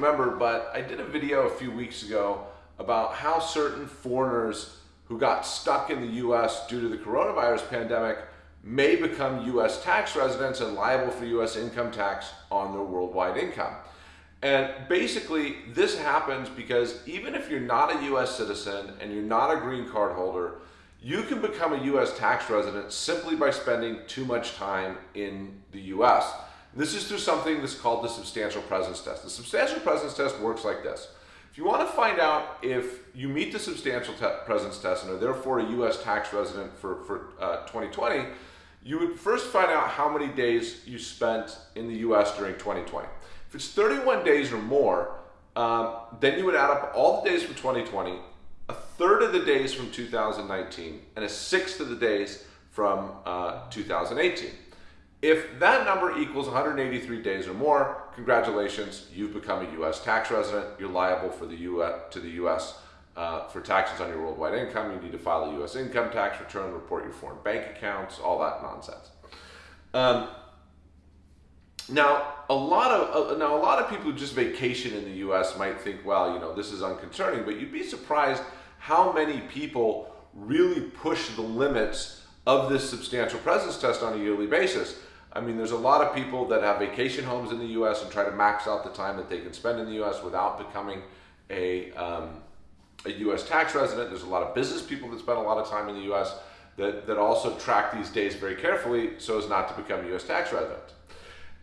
remember, but I did a video a few weeks ago about how certain foreigners who got stuck in the US due to the coronavirus pandemic may become US tax residents and liable for US income tax on their worldwide income. And basically, this happens because even if you're not a US citizen and you're not a green card holder, you can become a US tax resident simply by spending too much time in the US. This is through something that's called the substantial presence test. The substantial presence test works like this. If you want to find out if you meet the substantial presence test and are therefore a US tax resident for, for uh, 2020, you would first find out how many days you spent in the US during 2020. If it's 31 days or more, um, then you would add up all the days from 2020, a third of the days from 2019, and a sixth of the days from uh, 2018. If that number equals 183 days or more, congratulations, you've become a U.S. tax resident. You're liable for the US, to the U.S. Uh, for taxes on your worldwide income. You need to file a U.S. income tax return, report your foreign bank accounts, all that nonsense. Um, now, a lot of uh, now a lot of people who just vacation in the U.S. might think, well, you know, this is unconcerning, but you'd be surprised how many people really push the limits of this substantial presence test on a yearly basis. I mean, there's a lot of people that have vacation homes in the U.S. and try to max out the time that they can spend in the U.S. without becoming a, um, a U.S. tax resident. There's a lot of business people that spend a lot of time in the U.S. That, that also track these days very carefully so as not to become a U.S. tax resident.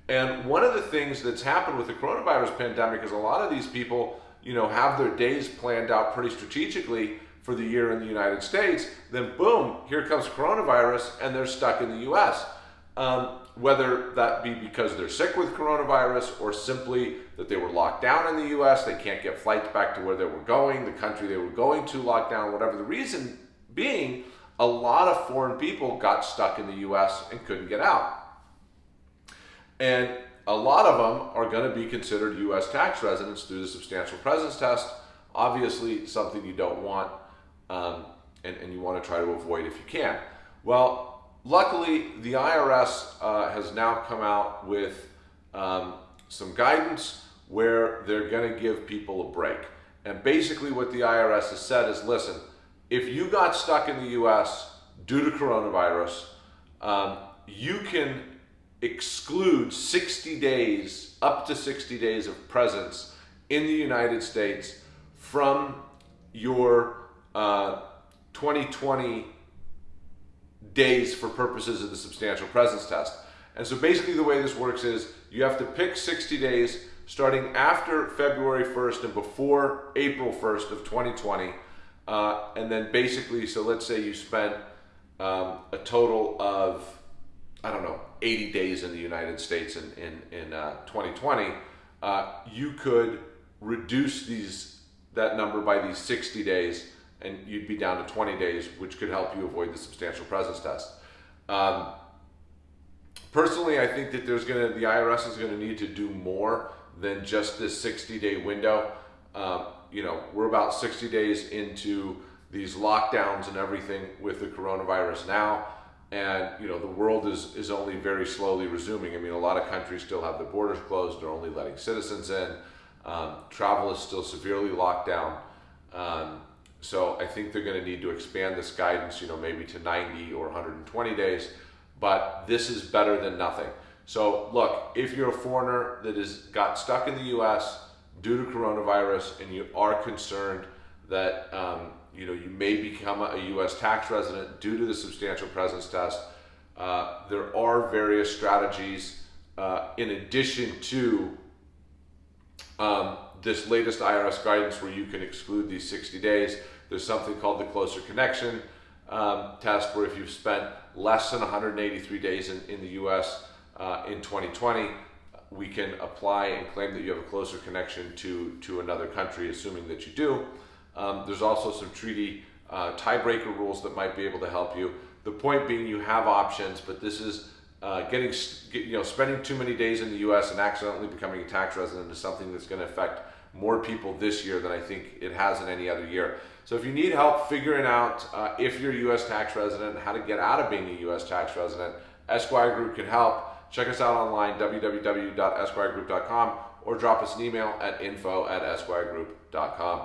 And one of the things that's happened with the coronavirus pandemic is a lot of these people, you know, have their days planned out pretty strategically for the year in the United States. Then boom, here comes coronavirus and they're stuck in the U.S. Um, whether that be because they're sick with coronavirus or simply that they were locked down in the US, they can't get flights back to where they were going, the country they were going to locked down, whatever the reason being, a lot of foreign people got stuck in the US and couldn't get out. And a lot of them are going to be considered US tax residents through the substantial presence test. Obviously, something you don't want um, and, and you want to try to avoid if you can. Well, Luckily, the IRS uh, has now come out with um, some guidance where they're going to give people a break. And basically what the IRS has said is, listen, if you got stuck in the US due to coronavirus, um, you can exclude 60 days, up to 60 days of presence in the United States from your uh, 2020 days for purposes of the substantial presence test. And so basically the way this works is you have to pick 60 days starting after February 1st and before April 1st of 2020. Uh, and then basically, so let's say you spent um, a total of, I don't know, 80 days in the United States in, in, in uh, 2020, uh, you could reduce these that number by these 60 days and you'd be down to 20 days, which could help you avoid the substantial presence test. Um, personally, I think that there's going to the IRS is going to need to do more than just this 60 day window. Um, you know, we're about 60 days into these lockdowns and everything with the coronavirus now. And, you know, the world is, is only very slowly resuming. I mean, a lot of countries still have their borders closed. They're only letting citizens in. Um, travel is still severely locked down. Um, so I think they're going to need to expand this guidance, you know, maybe to 90 or 120 days, but this is better than nothing. So look, if you're a foreigner that has got stuck in the U.S. due to coronavirus and you are concerned that um, you know you may become a U.S. tax resident due to the substantial presence test, uh, there are various strategies uh, in addition to um, this latest IRS guidance where you can exclude these 60 days. There's something called the closer connection um, test where if you've spent less than 183 days in, in the US uh, in 2020, we can apply and claim that you have a closer connection to, to another country, assuming that you do. Um, there's also some treaty uh, tiebreaker rules that might be able to help you. The point being you have options, but this is uh, getting, you know, spending too many days in the U.S. and accidentally becoming a tax resident is something that's going to affect more people this year than I think it has in any other year. So if you need help figuring out uh, if you're a U.S. tax resident, how to get out of being a U.S. tax resident, Esquire Group can help. Check us out online, www.esquiregroup.com, or drop us an email at info at esquiregroup.com.